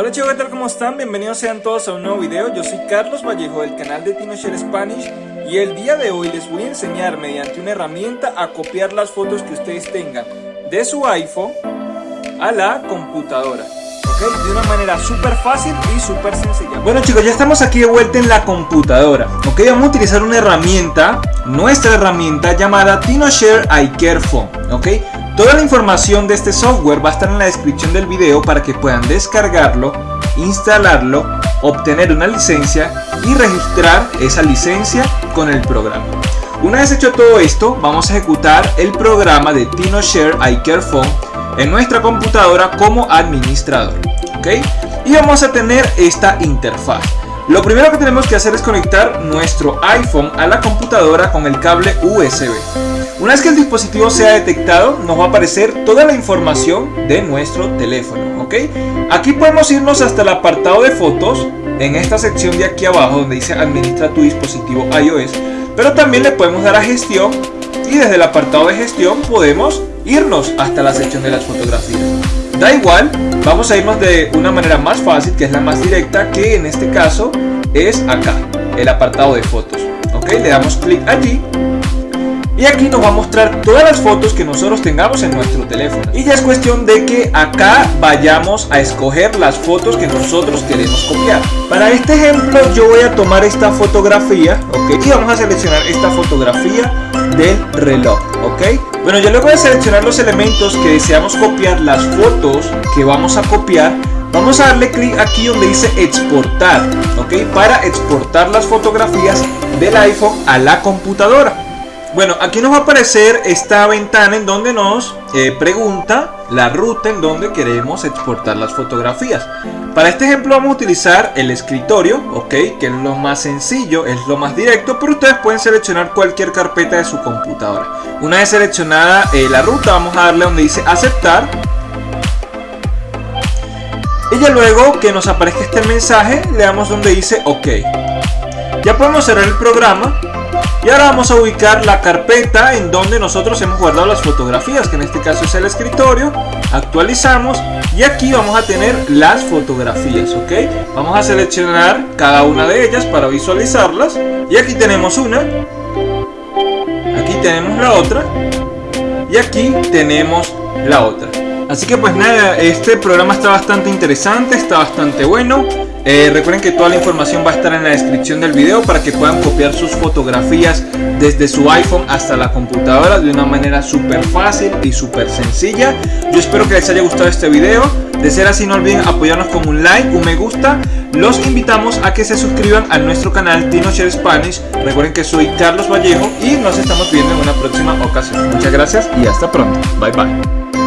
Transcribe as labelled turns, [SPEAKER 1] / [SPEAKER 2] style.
[SPEAKER 1] Hola chicos, ¿qué tal? ¿Cómo están? Bienvenidos sean todos a un nuevo video. Yo soy Carlos Vallejo del canal de TinoShare Spanish y el día de hoy les voy a enseñar mediante una herramienta a copiar las fotos que ustedes tengan de su iPhone a la computadora. ¿ok? De una manera súper fácil y súper sencilla. Bueno chicos, ya estamos aquí de vuelta en la computadora. Ok, vamos a utilizar una herramienta, nuestra herramienta llamada TinoShare iCareFone. Ok, Toda la información de este software va a estar en la descripción del video para que puedan descargarlo, instalarlo, obtener una licencia y registrar esa licencia con el programa. Una vez hecho todo esto, vamos a ejecutar el programa de TinoShare iCareFone en nuestra computadora como administrador. Y vamos a tener esta interfaz. Lo primero que tenemos que hacer es conectar nuestro iPhone a la computadora con el cable USB. Una vez que el dispositivo sea detectado, nos va a aparecer toda la información de nuestro teléfono, ¿ok? Aquí podemos irnos hasta el apartado de fotos, en esta sección de aquí abajo donde dice administra tu dispositivo iOS, pero también le podemos dar a gestión y desde el apartado de gestión podemos irnos hasta la sección de las fotografías. Da igual, vamos a irnos de una manera más fácil, que es la más directa, que en este caso es acá, el apartado de fotos. Ok, le damos clic allí y aquí nos va a mostrar todas las fotos que nosotros tengamos en nuestro teléfono. Y ya es cuestión de que acá vayamos a escoger las fotos que nosotros queremos copiar. Para este ejemplo yo voy a tomar esta fotografía, ok, y vamos a seleccionar esta fotografía del reloj, ok. Bueno, yo luego de seleccionar los elementos que deseamos copiar, las fotos que vamos a copiar, Vamos a darle clic aquí donde dice exportar, ¿ok? Para exportar las fotografías del iPhone a la computadora. Bueno, aquí nos va a aparecer esta ventana en donde nos eh, pregunta la ruta en donde queremos exportar las fotografías. Para este ejemplo vamos a utilizar el escritorio, ok, que es lo más sencillo, es lo más directo, pero ustedes pueden seleccionar cualquier carpeta de su computadora. Una vez seleccionada eh, la ruta, vamos a darle donde dice aceptar. Y ya luego que nos aparezca este mensaje, le damos donde dice ok. Ya podemos cerrar el programa y ahora vamos a ubicar la carpeta en donde nosotros hemos guardado las fotografías, que en este caso es el escritorio. Actualizamos y aquí vamos a tener las fotografías, ¿ok? Vamos a seleccionar cada una de ellas para visualizarlas. Y aquí tenemos una. Aquí tenemos la otra. Y aquí tenemos la otra. Así que pues nada, este programa está bastante interesante, está bastante bueno. Eh, recuerden que toda la información va a estar en la descripción del video para que puedan copiar sus fotografías desde su iPhone hasta la computadora de una manera súper fácil y súper sencilla. Yo espero que les haya gustado este video. De ser así no olviden apoyarnos con un like, un me gusta. Los invitamos a que se suscriban a nuestro canal TinoShare Spanish. Recuerden que soy Carlos Vallejo y nos estamos viendo en una próxima ocasión. Muchas gracias y hasta pronto. Bye bye.